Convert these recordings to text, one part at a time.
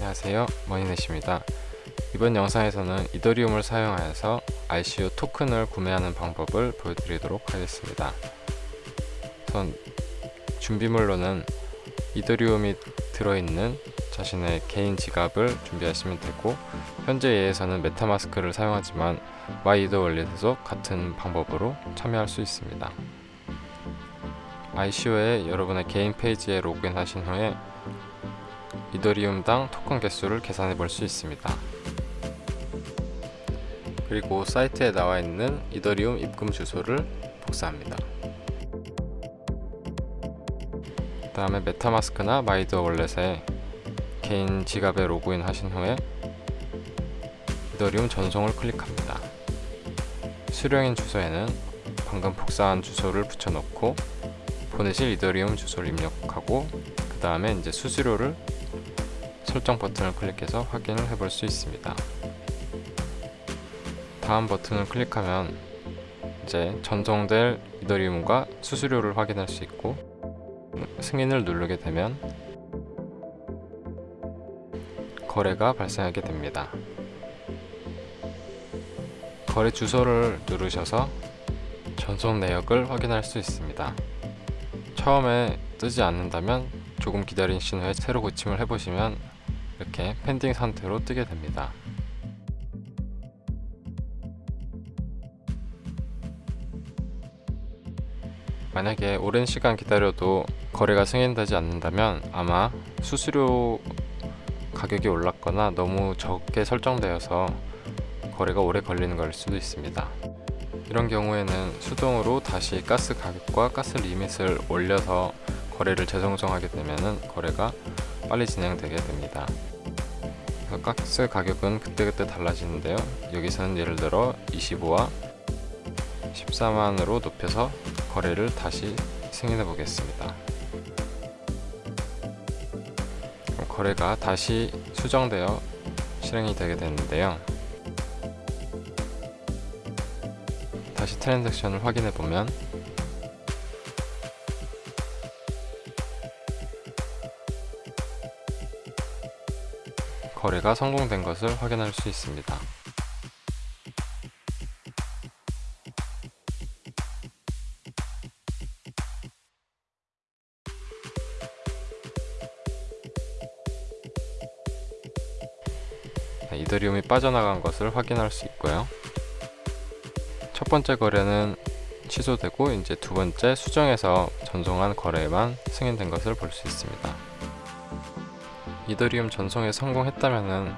안녕하세요. 머니넷입니다. 이번 영상에서는 이더리움을 사용하여서 ICO 토큰을 구매하는 방법을 보여드리도록 하겠습니다. 우선 준비물로는 이더리움이 들어있는 자신의 개인 지갑을 준비하시면 되고 현재 예에서는 메타마스크를 사용하지만 MyEtherWallet에서 같은 방법으로 참여할 수 있습니다. ICO에 여러분의 개인 페이지에 로그인 하신 후에 이더리움당 토큰 개수를 계산해 볼 수 있습니다. 그리고 사이트에 나와 있는 이더리움 입금 주소를 복사합니다. 그 다음에 메타마스크나 마이더 월렛에 개인 지갑에 로그인 하신 후에 이더리움 전송을 클릭합니다. 수령인 주소에는 방금 복사한 주소를 붙여넣고 보내실 이더리움 주소를 입력하고 그 다음에 이제 수수료를 설정 버튼을 클릭해서 확인을 해볼 수 있습니다. 다음 버튼을 클릭하면 이제 전송될 이더리움과 수수료를 확인할 수 있고 승인을 누르게 되면 거래가 발생하게 됩니다. 거래 주소를 누르셔서 전송 내역을 확인할 수 있습니다. 처음에 뜨지 않는다면 조금 기다리신 후에 새로 고침을 해보시면 이렇게 펜딩 상태로 뜨게 됩니다. 만약에 오랜 시간 기다려도 거래가 승인되지 않는다면 아마 수수료 가격이 올랐거나 너무 적게 설정되어서 거래가 오래 걸리는 걸 수도 있습니다. 이런 경우에는 수동으로 다시 가스 가격과 가스 리밋을 올려서 거래를 재정정하게 되면 거래가 빨리 진행되게 됩니다. 가스 가격은 그때그때 달라지는데요. 여기서는 예를 들어 25와 14만으로 높여서 거래를 다시 승인해 보겠습니다. 거래가 다시 수정되어 실행이 되게 되는데요. 다시 트랜잭션을 확인해 보면 거래가 성공된 것을 확인할 수 있습니다. 네, 이더리움이 빠져나간 것을 확인할 수 있고요. 첫 번째 거래는 취소되고 이제 두 번째 수정해서 전송한 거래만 승인된 것을 볼 수 있습니다. 이더리움 전송에 성공했다면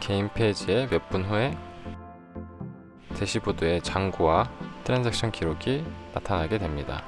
개인 페이지에 몇 분 후에 대시보드에 잔고와 트랜잭션 기록이 나타나게 됩니다.